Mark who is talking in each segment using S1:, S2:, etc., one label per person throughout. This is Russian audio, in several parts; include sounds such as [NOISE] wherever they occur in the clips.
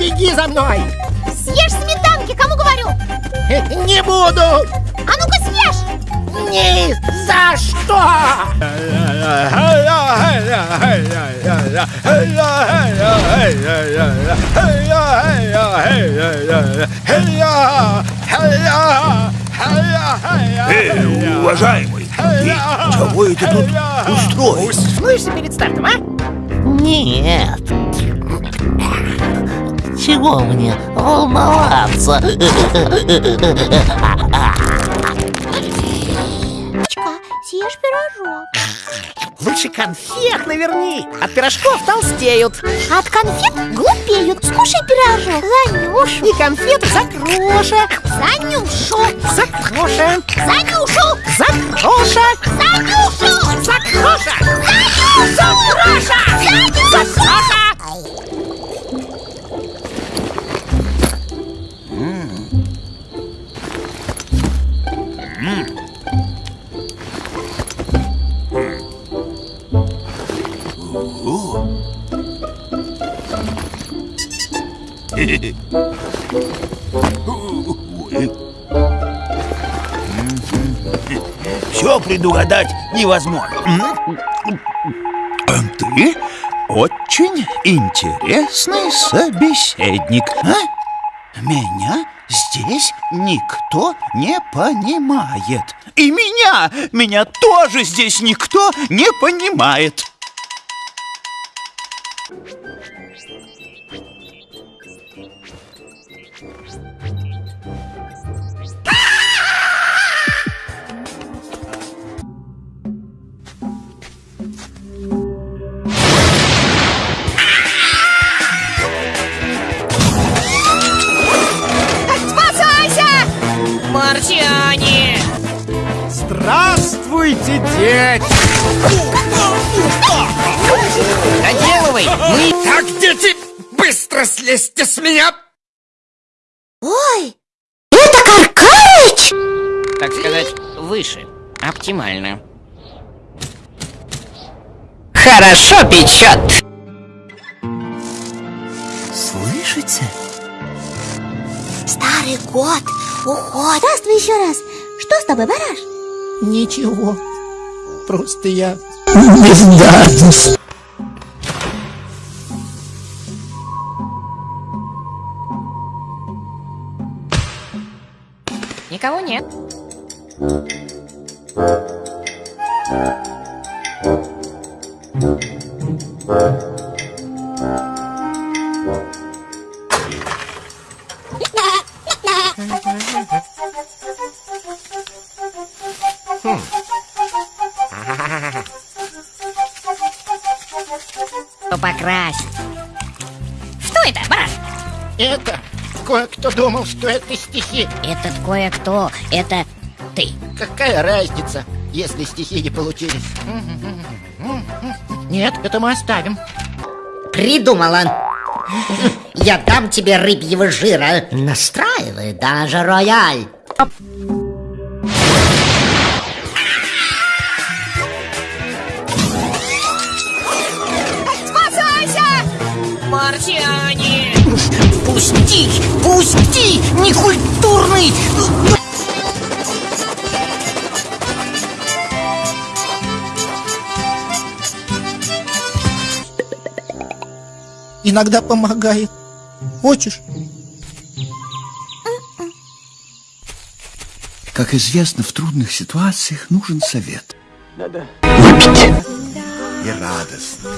S1: беги за мной!
S2: Съешь сметанки, кому говорю? [LAUGHS]
S1: Не буду!
S2: А ну-ка съешь!
S1: Ни за что!
S3: Эй, уважаемый, ты чего это тут устроил?
S1: Смыешься перед стартом, а?
S4: Нет. Чего мне волноваться?
S2: Чка, съешь пирожок.
S1: Лучше конфет наверни. От пирожков толстеют.
S2: А от конфет глупеют. Скушай пирожок. Занюшу.
S1: И конфеты за кроша.
S2: Занюшу.
S1: За кроша.
S2: Занюшу.
S1: За кроша.
S2: Занюшу.
S1: За кроша.
S2: Занюшу.
S1: За
S2: Занюшу.
S1: кроша.
S3: Все предугадать невозможно. Ты очень интересный собеседник. А? Меня здесь никто не понимает. И меня, меня тоже здесь никто не понимает.
S1: Дети!
S5: Доделывай! Мы...
S1: Так, дети, быстро слезьте с меня!
S2: Ой, это Каркарыч!
S5: Так сказать, выше. Оптимально. Хорошо печет!
S3: Слышите?
S2: Старый кот уходит. Здравствуй еще раз. Что с тобой, бараш?
S1: Ничего, просто я бездарность.
S5: Никого нет.
S1: Думал, что это стихи.
S5: Этот кое-кто, это ты.
S1: Какая разница, если стихи не получились? Нет, это мы оставим.
S6: Придумала. Я дам тебе рыбьего жира. Настраивай даже рояль.
S1: Иногда помогает. Хочешь?
S3: Как известно, в трудных ситуациях нужен совет. Надо И радостно.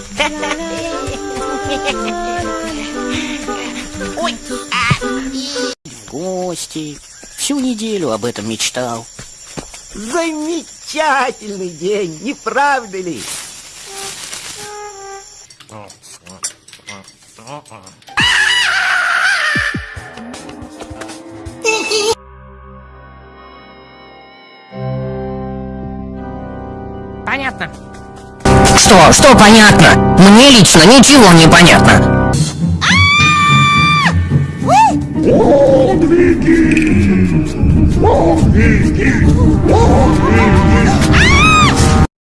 S5: Ой! а, и- В гости. Всю неделю об этом мечтал.
S1: Замечательный день, не правда ли?
S5: Что? Что понятно? Мне лично ничего не понятно.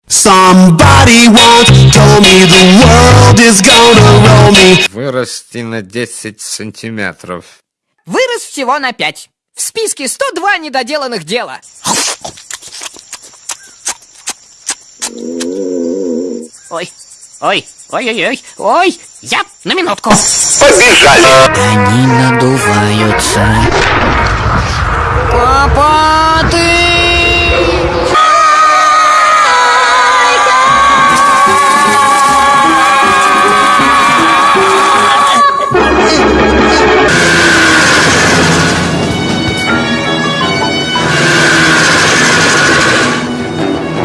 S7: Somebody once told me the world is gonna roll me.
S8: Вырасти на 10 сантиметров.
S9: Вырос всего на 5. В списке 102 недоделанных дела. Ой, ой, ой-ой-ой, ой, я на минутку.
S6: Они надуваются.
S9: Папа, ты...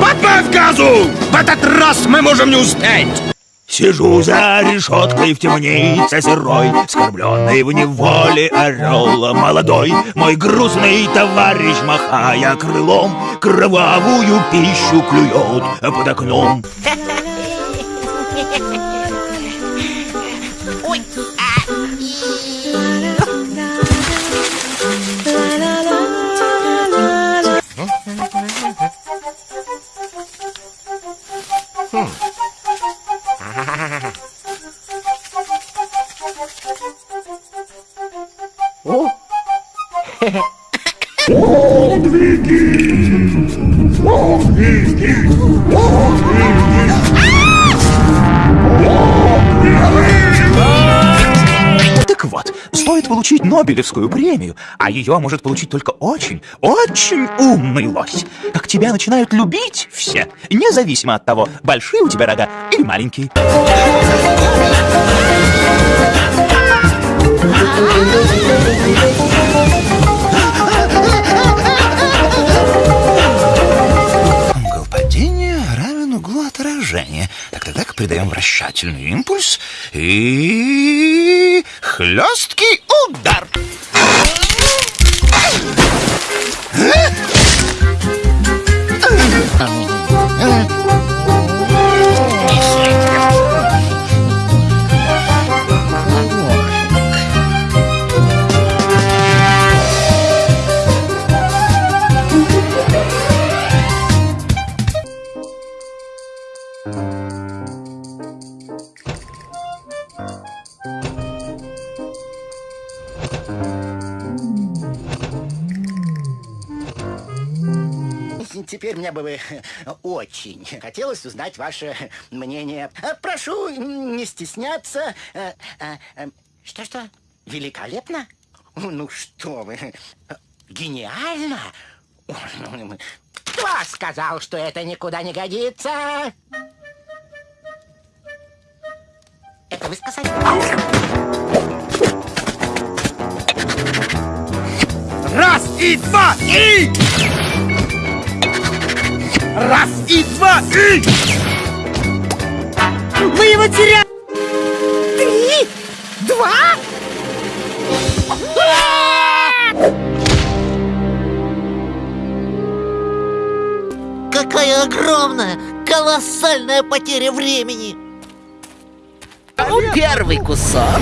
S1: Подбавь газу! Этот раз мы можем не успеть! Сижу за решеткой в темнице сырой, Скорбленный в неволе орел молодой. Мой грустный товарищ, махая крылом, Кровавую пищу клюет под окном. [LAUGHS]
S3: Нобелевскую премию, а ее может получить только очень, очень умный лось. Как тебя начинают любить все, независимо от того, большие у тебя рога или маленькие. Угол падения равен углу отражения. Так, так, придаем вращательный импульс и... хлесткий удар.
S1: Бы [LAUGHS] очень хотелось узнать ваше мнение. Э, Прошу не стесняться. Э, э, Что-что? Великолепно? Ну что вы, гениально? Кто сказал, что это никуда не годится? Это вы сказали? Раз и два и! Раз и два и!
S10: Вы его теряете! Три! Два!
S4: Какая огромная, колоссальная потеря времени! Первый кусок.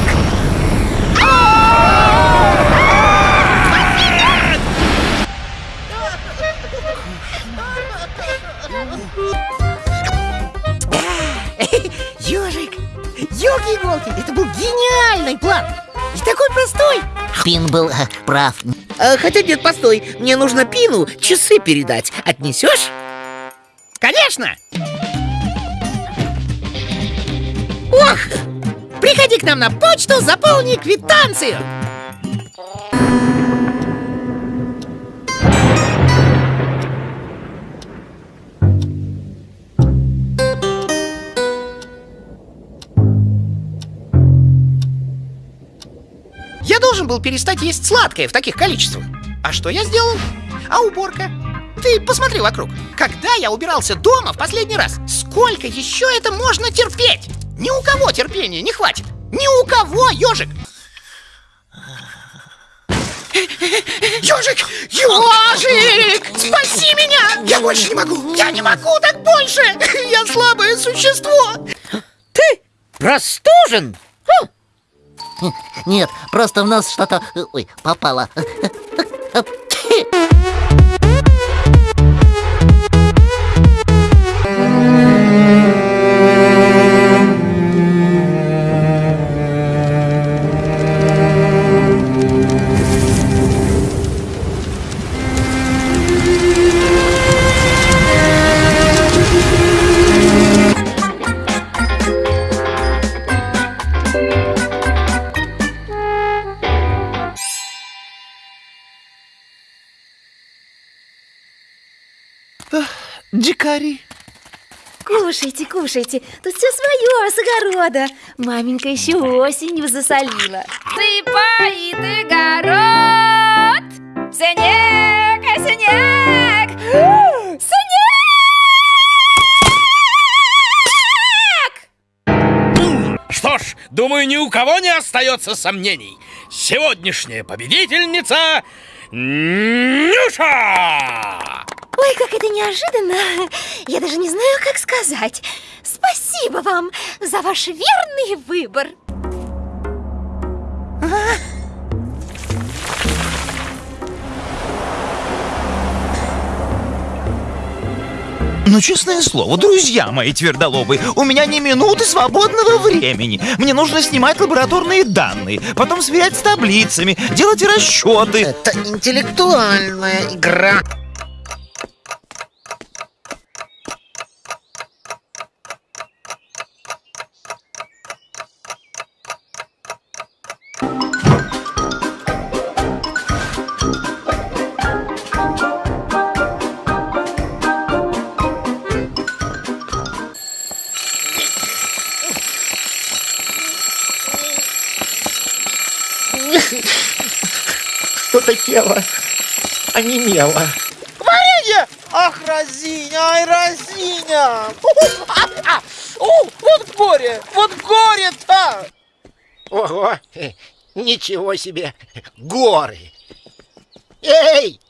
S10: Ёлки-иголки! Это был гениальный план! И такой простой!
S4: Фин был э, прав.
S6: А, хотя нет, постой, мне нужно Пину часы передать. Отнесешь?
S9: Конечно! Ох! Приходи к нам на почту, заполни квитанцию! Должен был перестать есть сладкое в таких количествах. А что я сделал? А уборка? Ты посмотри вокруг. Когда я убирался дома в последний раз? Сколько еще это можно терпеть? Ни у кого терпения не хватит. Ни у кого, ежик. Ежик! Ежик! Спаси меня! Я больше не могу! Я не могу так больше! [LAUGHS] Я слабое существо!
S10: Ты простужен?
S4: Нет, просто в нас что-то... э, Ой, попало. [LAUGHS]
S3: дикари.
S2: Кушайте, кушайте. Тут все свое, с огорода. Маменька еще осенью засолила.
S11: Сыпает огород, снег, снег, [GASPS] снег!
S12: Что ж, думаю, ни у кого не остается сомнений. Сегодняшняя победительница Нюша!
S2: Ой, как это неожиданно. Я даже не знаю, как сказать. Спасибо вам за ваш верный выбор.
S3: Ну, честное слово, друзья мои твердолобы, у меня ни минуты свободного времени. Мне нужно снимать лабораторные данные, потом сверять с таблицами, делать расчеты.
S6: Это интеллектуальная игра.
S1: Что-то тело онемело.
S6: Варенье! Ах, Розиня, ай, Розиня! О, вот горе, вот горе-то!
S1: Ого, ничего себе, горы. Эй,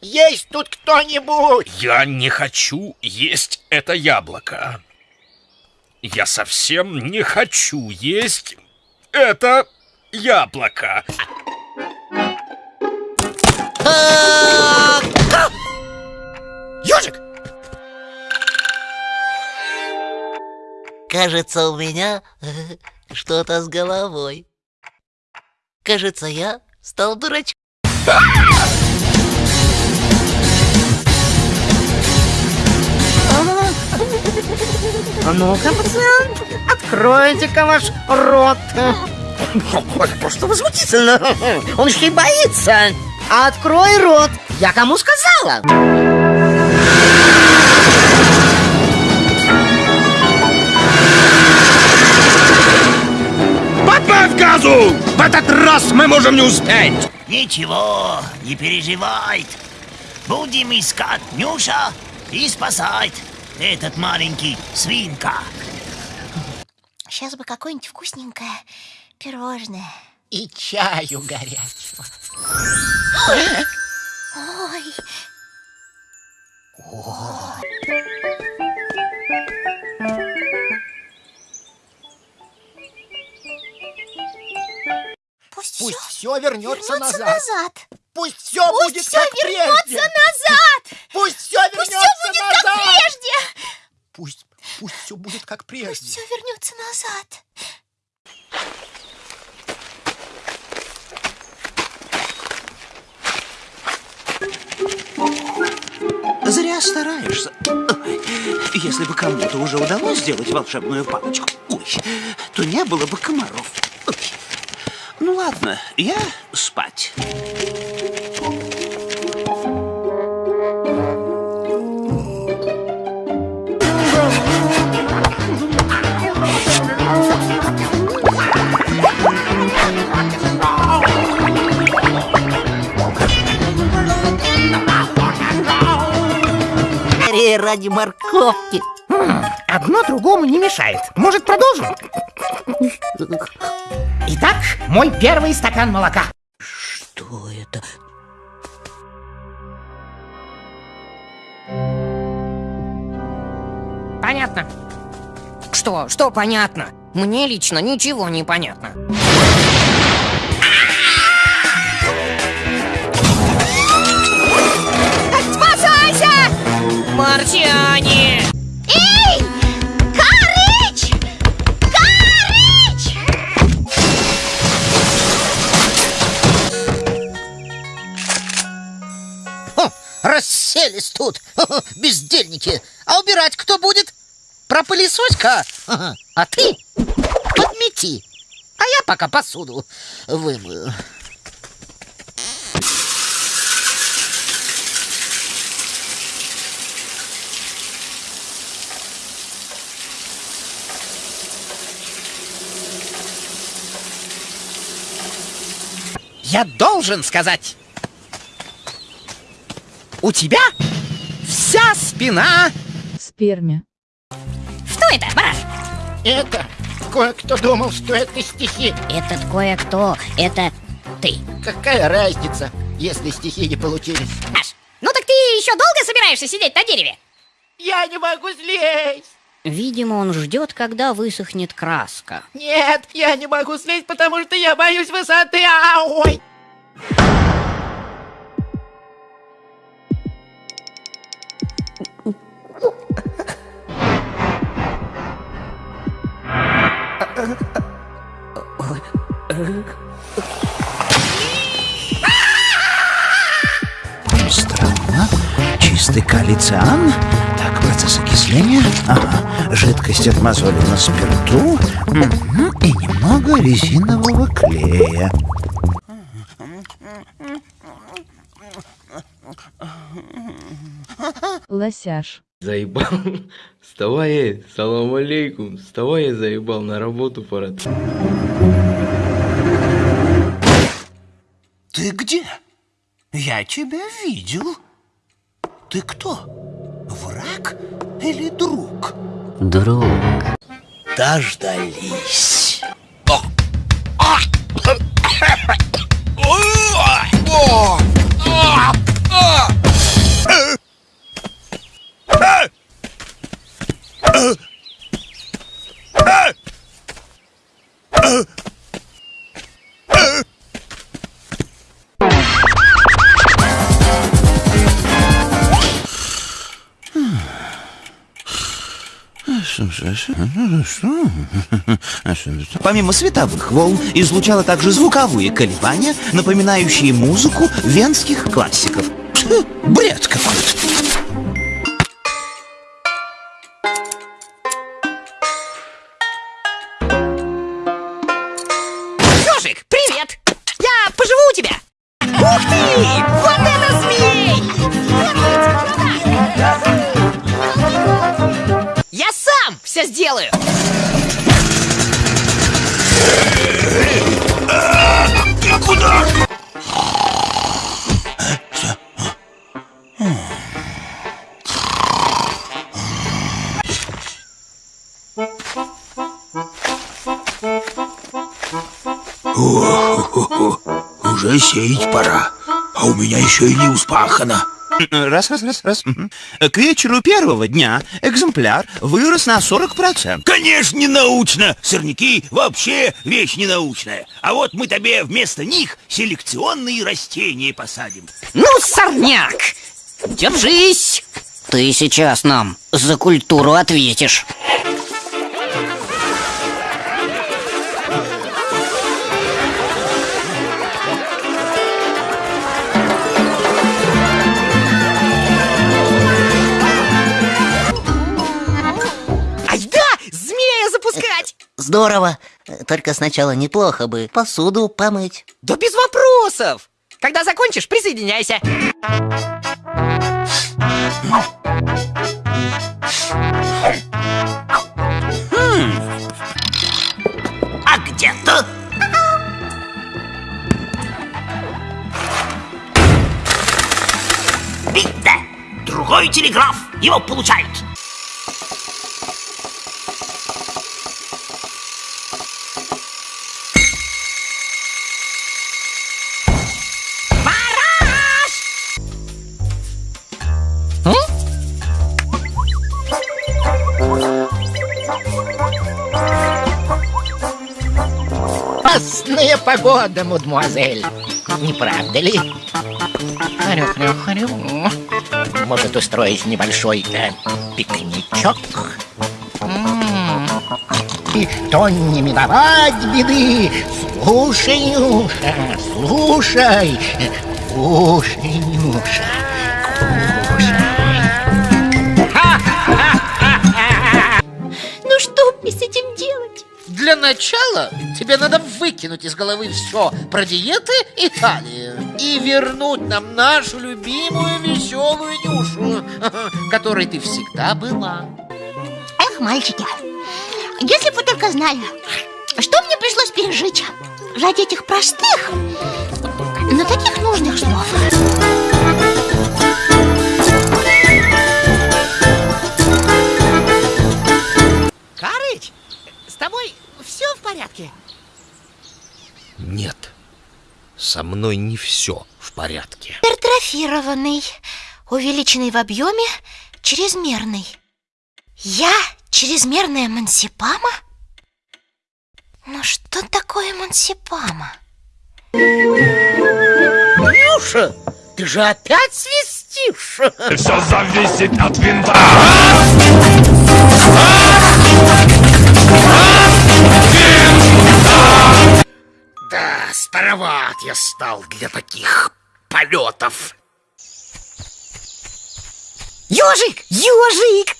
S1: есть тут кто-нибудь?
S12: Я не хочу есть это яблоко. Я совсем не хочу есть это яблоко.
S4: Ёжик!
S6: Кажется, у меня что-то с головой. Кажется, я стал дурачком.
S9: А ну-ка, пацан, откройте-ка ваш рот. Просто возмутительно. Он еще и боится. Открой рот. Я кому сказала?
S12: Подбавь газу! В этот раз мы можем не успеть!
S13: Ничего, не переживай. Будем искать Нюша и спасать этот маленький свинка.
S2: Сейчас бы какое-нибудь вкусненькое пирожное.
S1: И чаю горячего.
S2: Ой, пусть,
S1: Пусть
S2: все
S1: все вернется
S2: вернется
S1: назад.
S2: назад.
S1: Пусть все
S2: Пусть
S1: будет
S2: все
S1: как
S2: вернется
S1: прежде.
S2: назад.
S1: Пусть все
S2: Пусть
S1: вернется
S2: все будет
S1: назад.
S2: как прежде.
S1: Пусть, пусть все будет как
S2: Пусть
S1: прежде.
S2: все вернется назад.
S3: Зря стараешься. Если бы кому-то уже удалось сделать волшебную палочку, ой, то не было бы комаров. Ой. Ну ладно, я спать.
S6: Ради морковки.
S9: Одно другому не мешает. Может, продолжим? Итак, мой первый стакан молока.
S6: Что это?
S5: Понятно. Что? Что понятно? Мне лично ничего не понятно. Марсиане!
S2: Эй! Карыч! Карыч!
S6: Расселись тут, [LAUGHS] бездельники. А убирать кто будет? Пропылесось-ка. [LAUGHS] А ты подмети. А я пока посуду вымою.
S9: Я должен сказать. У тебя вся спина...
S14: Спермя.
S2: Что это, бараш?
S1: Это кое-кто думал, что это стихи.
S2: Этот кое-кто, это ты.
S1: Какая разница, если стихи не получились?
S2: Аш, ну так ты еще долго собираешься сидеть на дереве?
S1: Я не могу слезть.
S2: Видимо, он ждет, когда высохнет краска.
S1: Нет, я не могу слезть, потому что я боюсь высоты. А, ой!
S3: Странно. Чистый калициан. Так, процесс окисления. Ага. Жидкость от мозоли на спирту. И немного резинового клея.
S14: Лосяш.
S15: Заебал. [LAUGHS] Вставай, салам алейкум. Вставай, я заебал, на работу пора.
S3: Ты где? Я тебя видел. Ты кто? Враг или друг?
S5: Друг.
S3: Дождались. [LAUGHS] Помимо световых волн, излучало также звуковые колебания, напоминающие музыку венских классиков. Бред какой-то. Уже сеять пора, а у меня еще и не успахано. Раз, раз, раз, раз. К вечеру первого дня экземпляр вырос на 40%.
S13: Конечно, не научно. Сорняки вообще вещь ненаучная. А вот мы тебе вместо них селекционные растения посадим.
S9: Ну, сорняк! Держись!
S5: Ты сейчас нам за культуру ответишь.
S4: Здорово. Только сначала неплохо бы посуду помыть.
S9: Да без вопросов! Когда закончишь, присоединяйся.
S13: А где-то... Видно! Другой телеграф его получает.
S1: Погода, мадемуазель. Не правда ли? Хрю-хрю-хрю. Может устроить небольшой э, пикничок? И то не миновать беды. Слушай, Нюша, слушай. Слушай, Нюша.
S2: Ну что мне с этим делать?
S6: Для начала тебе надо выкинуть из головы все про диеты и талии и вернуть нам нашу любимую веселую Нюшу, [LAUGHS] которой ты всегда была.
S2: Эх, мальчики, если бы вы только знали, что мне пришлось пережить. ради этих простых, но таких нужных слов.
S9: Карыч, с тобой все в порядке?
S6: Нет, со мной не все в порядке.
S2: Гипертрофированный, увеличенный в объеме, чрезмерный. Я чрезмерная мансипама? Ну что такое мансипама?
S6: Нюша, ты же опять свистишь.
S16: Все зависит от винта.
S6: Да, староват я стал для таких полетов.
S9: Ежик, ежик!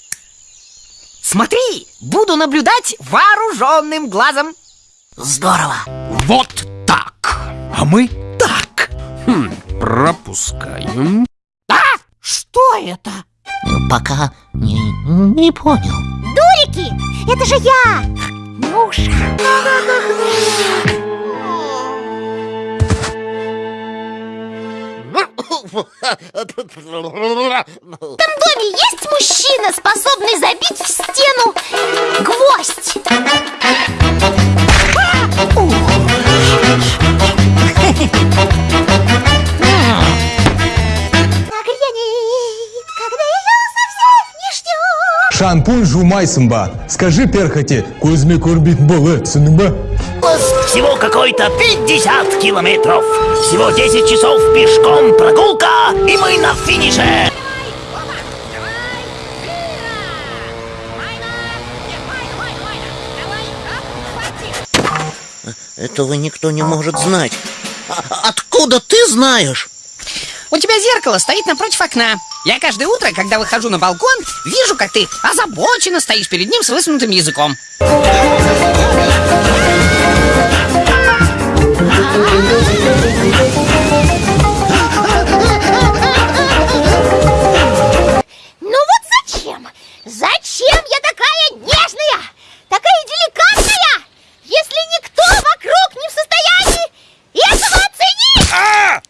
S9: Смотри, буду наблюдать вооруженным глазом.
S5: Здорово.
S12: Вот так. А мы так. Хм, пропускаем.
S9: А? Что это?
S4: Пока не, не понял.
S2: Дурики! Это же я! [LAUGHS] Нюша! В этом доме есть мужчина, способный забить в стену гвоздь?
S17: Шампунь жумайсымба. Скажи перхоти, Кузьме Курбит Болетсынба.
S13: Всего какой-то 50 километров. Всего 10 часов пешком прогулка, и мы на финише.
S4: Этого никто не может знать. А- откуда ты знаешь?
S9: У тебя зеркало стоит напротив окна. Я каждое утро, когда выхожу на балкон, вижу, как ты озабоченно стоишь перед ним с высунутым языком.
S2: Ну вот зачем? Зачем я такая нежная? Такая деликатная? Если никто вокруг не в состоянии этого оценить!
S12: А!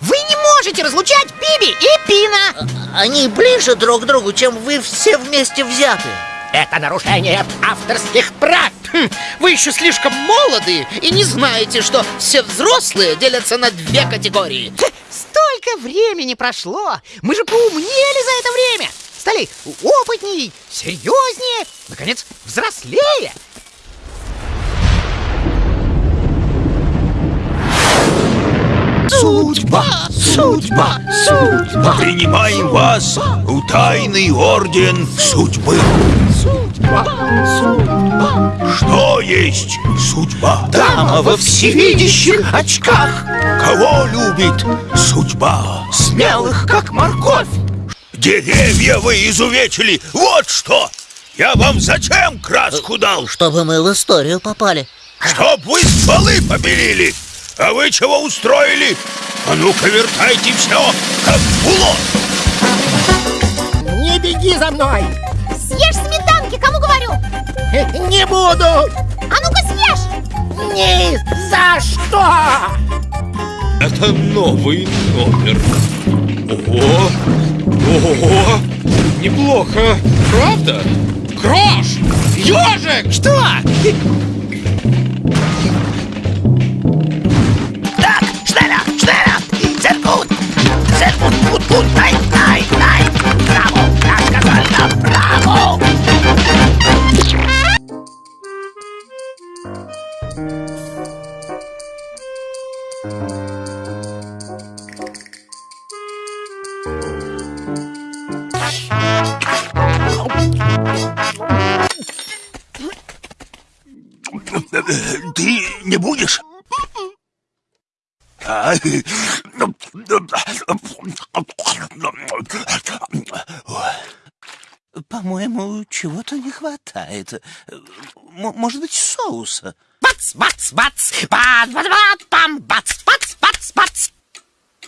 S9: Вы не можете разлучать Биби и Пина!
S4: Они ближе друг к другу, чем вы все вместе взяты.
S6: Это нарушение авторских прав. Хм, Вы еще слишком молоды и не знаете, что все взрослые делятся на две категории.
S9: Столько времени прошло! Мы же поумнели за это время! Стали опытнее, серьезнее, наконец, взрослее!
S13: Судьба, судьба, судьба. Принимаем вас в тайный орден судьбы.
S16: Судьба, судьба.
S13: Что есть судьба?
S16: Дама во всевидящих очках.
S13: Кого любит судьба?
S16: Смелых, как морковь.
S13: Деревья вы изувечили, вот что! Я вам зачем краску дал?
S4: Чтобы мы в историю попали.
S13: Чтоб вы стволы побелили! А вы чего устроили? А ну-ка вертайте все, как булот!
S1: Не беги за мной!
S2: Съешь! [LAUGHS]
S1: Не буду!
S2: А ну-ка съешь!
S1: Ни за что!
S12: Это новый номер. Ого! Ого! Неплохо, правда? Крош! Ежик!
S9: Что?
S13: Так, schneller! Sehr gut! Sehr gut, не будешь? А,
S3: По-моему, чего-то не хватает. М- может быть, соуса?
S9: Бац, бац, бац! Бац, бац, бац, пам, бац, бац, бац, бац!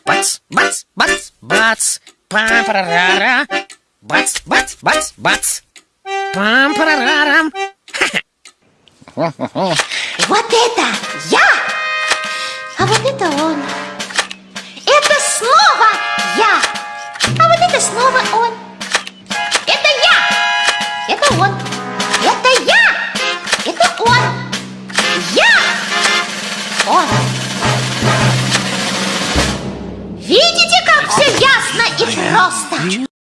S9: Бац, бац, бац, бац! пам парарара Бац, бац, бац, бац! пам парарарам
S2: Вот это я, а вот это он. Это снова я, а вот это снова он. Это я, это он. Это я, это он. Я, он. Видите, как все ясно и просто?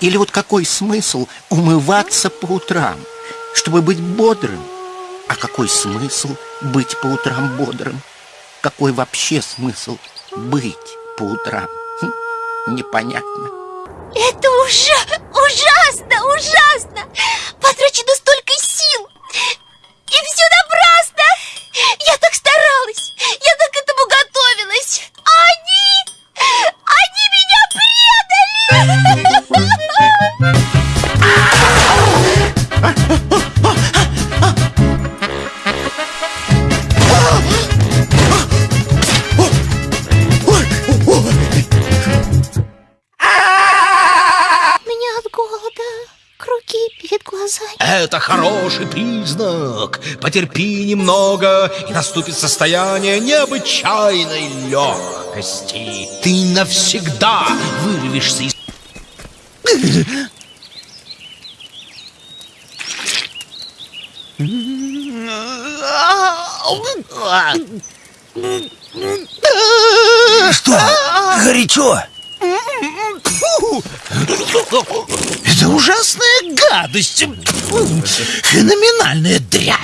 S1: Или вот какой смысл умываться по утрам, чтобы быть бодрым? А какой смысл быть по утрам бодрым? Какой вообще смысл быть по утрам? Хм, непонятно.
S2: Это уже ужасно, ужасно! Потрачено столько сил! И все
S16: хороший признак. Потерпи немного, и наступит состояние необычайной легкости. Ты навсегда вырвешься из...
S3: Что? Горячо?
S16: Это ужасная гадость. Феноменальная дрянь.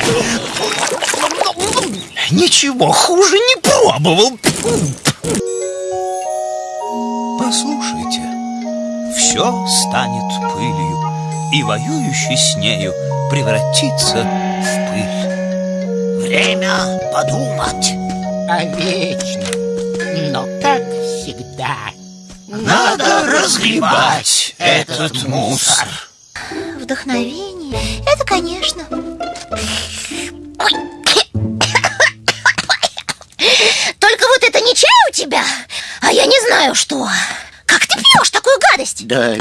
S16: Ничего хуже не пробовал.
S18: Послушайте, все станет пылью, и воюющий с нею превратится в пыль.
S13: Время подумать.
S1: А вечно, но как всегда.
S13: Надо разгребать этот мусор.
S2: Вдохновение, это конечно. Только вот это не чай у тебя, а я не знаю что. Как ты пьешь такую гадость?
S1: Да.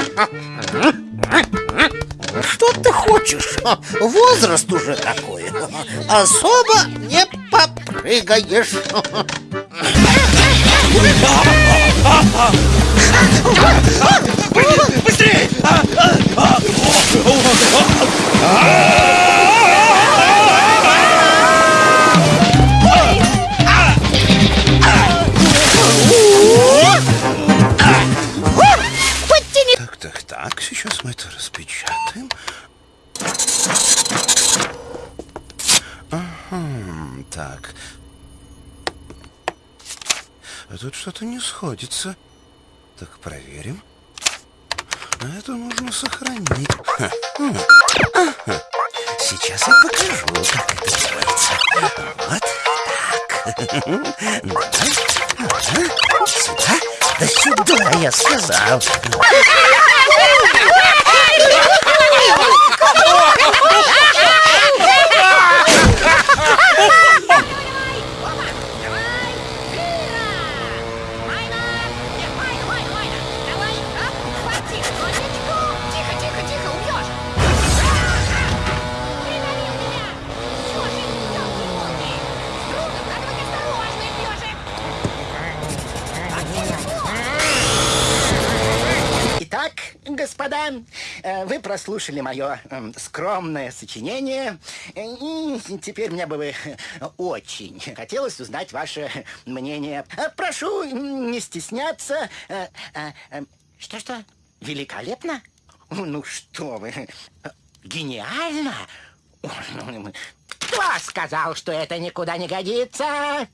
S6: Что ты хочешь? Возраст уже такой. Особо не попрыгаешь.
S16: Быстрее!
S3: Так, сейчас мы это распечатаем. Ага, так. А тут что-то не сходится. Так, проверим. А это нужно сохранить. Ха, м, ага. Сейчас я покажу, как это делается. Вот так. Давай. Ага. Сюда. Да сюда, я сказал.
S1: Господа, э, вы прослушали мое эм, скромное сочинение, и теперь мне бы э, очень хотелось узнать ваше мнение. Э, Прошу не стесняться. Что-что? Великолепно? Ну что вы, гениально? Кто сказал, что это никуда не годится?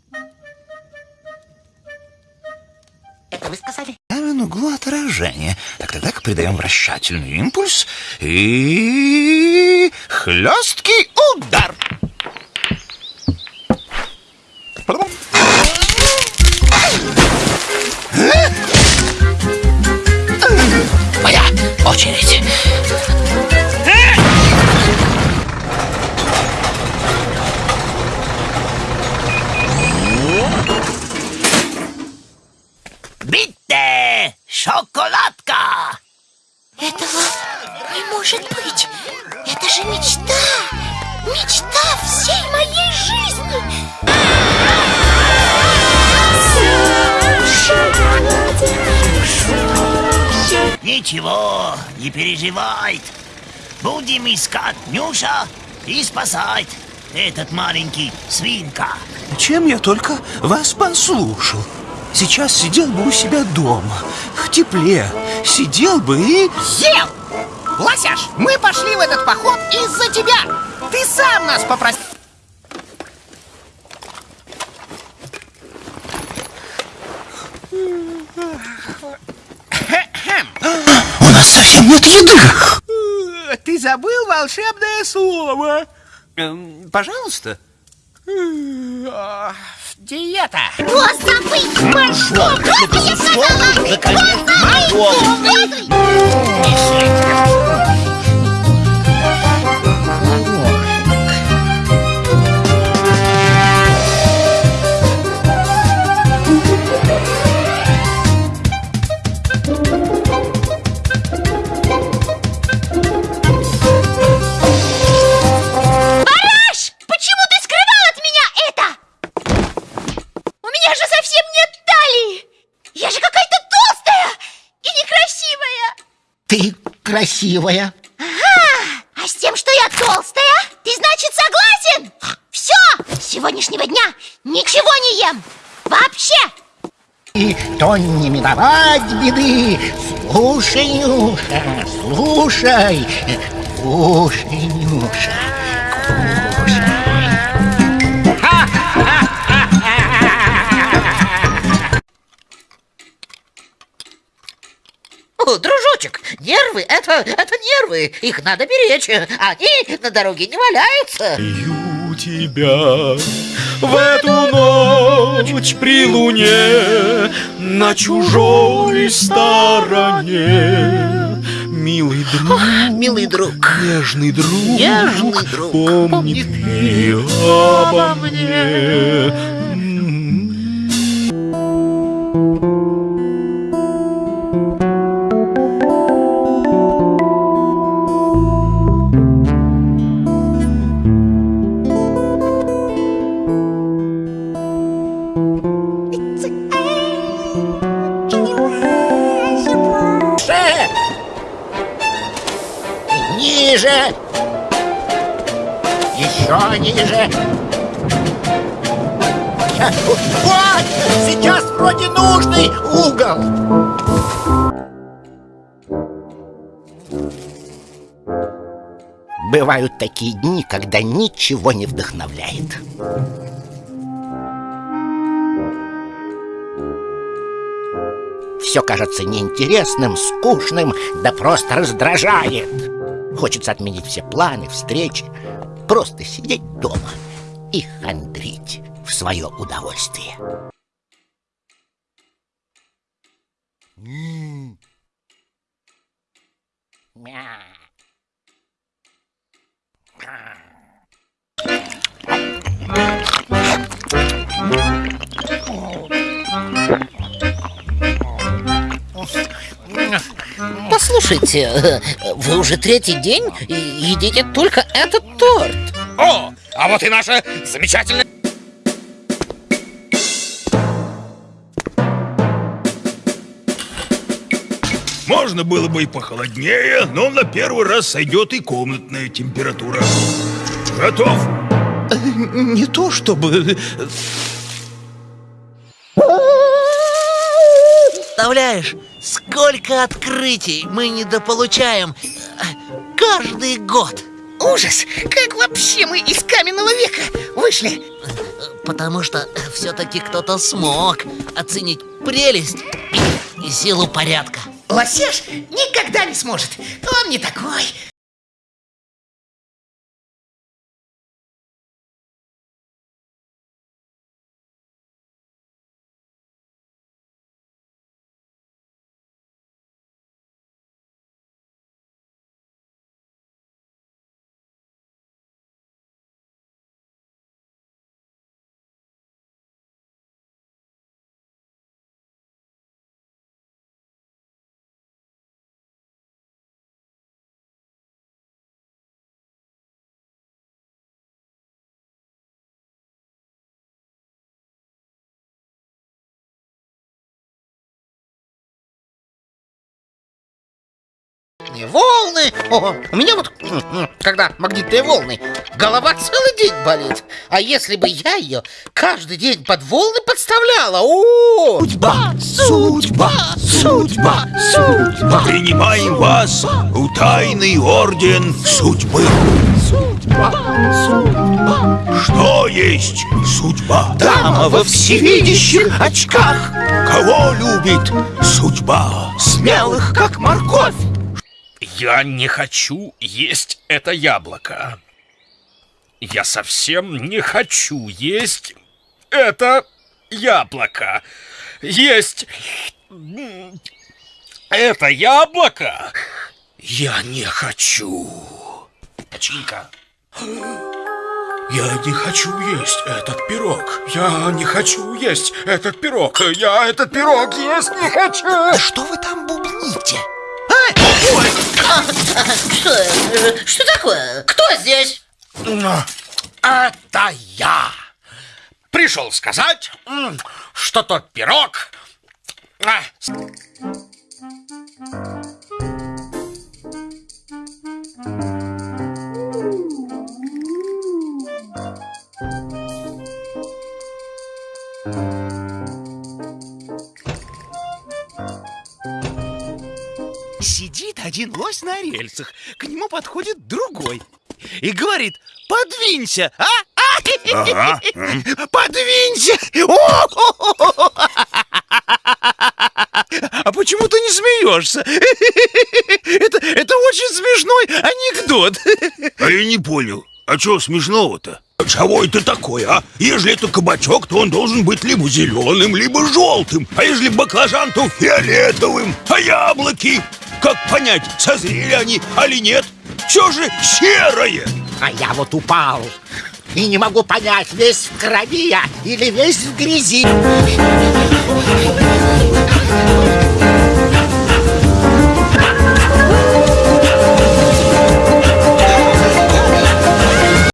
S1: вы сказали?
S18: Равен углу отражения. Так, тогда так, придаем вращательный импульс и... хлесткий удар.
S13: Моя очередь. Шоколадка!
S2: Этого не может быть. Это же мечта. Мечта всей моей жизни.
S13: Ничего, не переживай. Будем искать Нюша и спасать этот маленький свинка.
S3: Чем я только вас послушал. Сейчас сидел бы у себя дома, в тепле. Сидел бы и...
S9: Ел! Лосяш, мы пошли в этот поход из-за тебя. Ты сам нас попросил.
S3: У нас совсем нет еды.
S9: Ты забыл волшебное слово. Эм, Пожалуйста. Диета.
S2: Забыть пошло? Просто я сказала! Кто забыть? Меня же совсем нет талии! Я же какая-то толстая и некрасивая!
S1: Ты красивая.
S2: Ага! А с тем, что я толстая, ты, значит, согласен? Все! С сегодняшнего дня ничего не ем! Вообще!
S1: И то не миновать беды. Слушай, Нюша, слушай. Слушай, Нюша.
S6: О, дружочек, нервы это, это нервы, их надо беречь, они на дороге не валяются.
S12: у тебя в эту ночь при луне на чужой стороне. Милый друг,
S6: милый друг,
S12: нежный друг,
S6: Нежный друг,
S12: помни ты обо мне.
S1: Выше! Ниже! Еще ниже! Вот! Сейчас вроде нужный угол! Бывают такие дни, когда ничего не вдохновляет. Все кажется неинтересным, скучным, да просто раздражает. Хочется отменить все планы, встречи, просто сидеть дома и хандрить в свое удовольствие. М.
S6: Послушайте, вы уже третий день и едите только этот торт.
S19: О, а вот и наша замечательная...
S3: Можно было бы и похолоднее, но на первый раз сойдет и комнатная температура. Готов?
S20: Не то чтобы...
S4: Представляешь, сколько открытий мы недополучаем э, каждый год.
S9: Ужас! Как вообще мы из каменного века вышли?
S4: Потому что все-таки кто-то смог оценить прелесть и, силу порядка.
S9: Лосяш никогда не сможет. Он не такой.
S6: Магнитные волны. О, у меня вот, когда магнитные волны, голова целый день болит. А если бы я ее каждый день под волны подставляла? О!
S3: Судьба, судьба, судьба, судьба. Принимаем вас в тайный орден судьбы. Судьба, судьба. Что есть судьба? Дама во всевидящих очках. Кого любит судьба? Смелых, как морковь.
S12: Я не хочу есть это яблоко. Я совсем не хочу есть это яблоко. Есть это яблоко я не хочу. Чинка. Я не хочу есть этот пирог. Я не хочу есть этот пирог. Я этот пирог есть не хочу.
S21: Что вы там бубните?
S4: Что, э, что такое? Кто здесь?
S12: Это я. Пришел сказать, что тот пирог...
S3: один лось на рельсах, к нему подходит другой и говорит, подвинься, а? А?
S16: Ага.
S3: Подвинься! О! А почему ты не смеешься? [LAUGHS] Это, это очень смешной анекдот.
S16: А я не понял, а чего смешного-то? Чего это такое, а? Если это кабачок, то он должен быть либо зеленым, либо желтым. А если баклажан, то фиолетовым. А яблоки? Как понять, созрели они, али нет? Все же серое.
S1: А я вот упал и не могу понять, весь в крови я или весь в грязи.